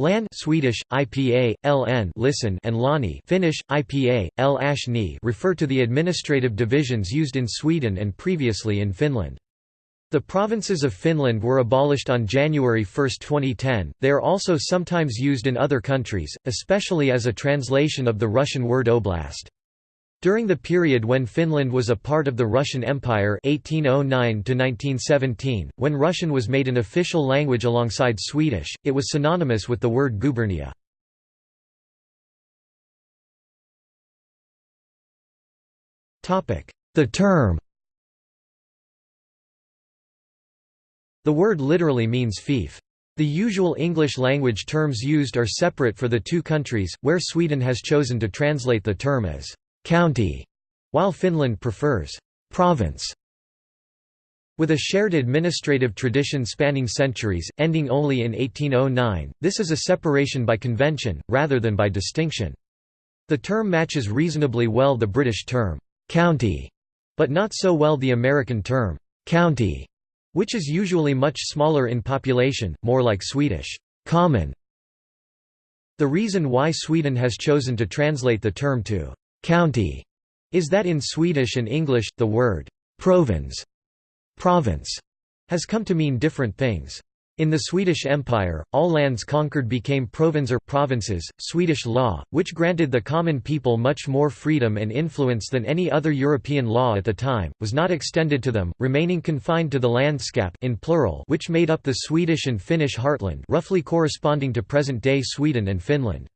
Lan Swedish, IPA, LN listen and Lani Finnish, IPA, L refer to the administrative divisions used in Sweden and previously in Finland. The provinces of Finland were abolished on January 1, 2010. They are also sometimes used in other countries, especially as a translation of the Russian word oblast. During the period when Finland was a part of the Russian Empire 1809 when Russian was made an official language alongside Swedish, it was synonymous with the word gubernia. The term The word literally means fief. The usual English-language terms used are separate for the two countries, where Sweden has chosen to translate the term as county, while Finland prefers province. With a shared administrative tradition spanning centuries, ending only in 1809, this is a separation by convention, rather than by distinction. The term matches reasonably well the British term, county, but not so well the American term, county, which is usually much smaller in population, more like Swedish, common. The reason why Sweden has chosen to translate the term to county is that in Swedish and English, the word «provins» province has come to mean different things. In the Swedish Empire, all lands conquered became provinser provinces. Swedish law, which granted the common people much more freedom and influence than any other European law at the time, was not extended to them, remaining confined to the landskap in plural, which made up the Swedish and Finnish heartland, roughly corresponding to present-day Sweden and Finland.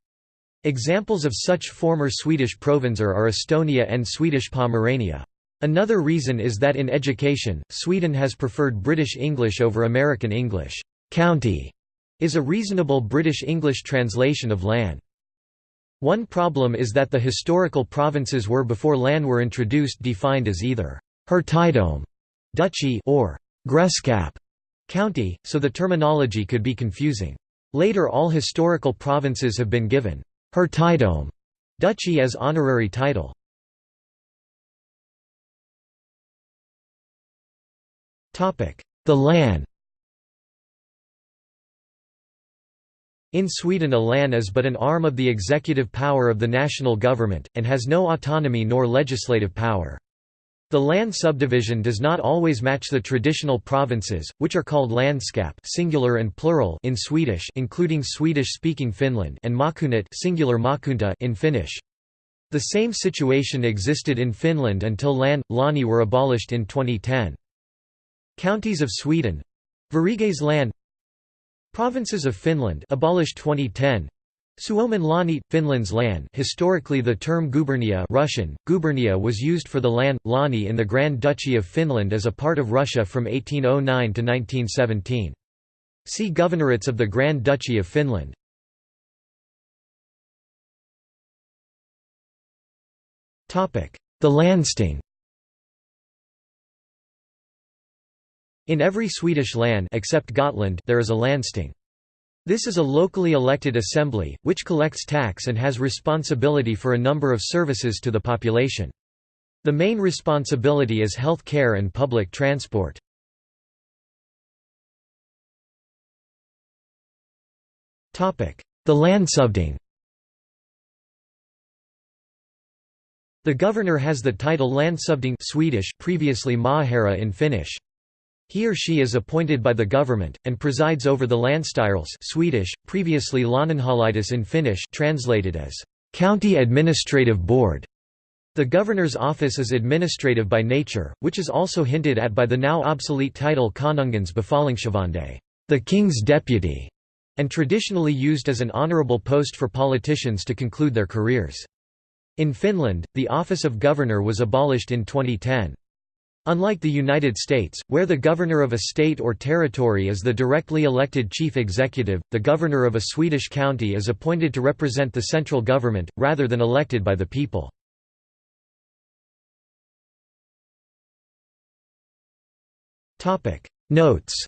Examples of such former Swedish provincer are Estonia and Swedish Pomerania. Another reason is that in education, Sweden has preferred British English over American English. County is a reasonable British English translation of land. One problem is that the historical provinces were before land were introduced defined as either hertidom duchy or grevskap county, so the terminology could be confusing. Later all historical provinces have been given Hertidom duchy as honorary title. The Lan In Sweden a Lan is but an arm of the executive power of the national government, and has no autonomy nor legislative power. The land subdivision does not always match the traditional provinces, which are called landskap singular and plural in Swedish including Swedish-speaking Finland and maakunnat singular maakunta in Finnish. The same situation existed in Finland until Lan, Lani were abolished in 2010. Counties of Sweden Variges Lan Provinces of Finland abolished 2010 Suomen Lani, Finland's land historically the term gubernia Russian, gubernia was used for the land, Lani in the Grand Duchy of Finland as a part of Russia from 1809 to 1917. See Governorates of the Grand Duchy of Finland. The Landsting In every Swedish land except Gotland there is a Landsting. This is a locally elected assembly, which collects tax and has responsibility for a number of services to the population. The main responsibility is health care and public transport. The Landshövding The governor has the title Landshövding Swedish, previously maaherra in Finnish. He or she is appointed by the government, and presides over the Länsstyrelse Swedish, previously lääninhallitus in Finnish translated as «county administrative board». The governor's office is administrative by nature, which is also hinted at by the now obsolete title Konungens befallningshavande the king's deputy", and traditionally used as an honorable post for politicians to conclude their careers. In Finland, the office of governor was abolished in 2010. Unlike the United States, where the governor of a state or territory is the directly elected chief executive, the governor of a Swedish county is appointed to represent the central government, rather than elected by the people. Notes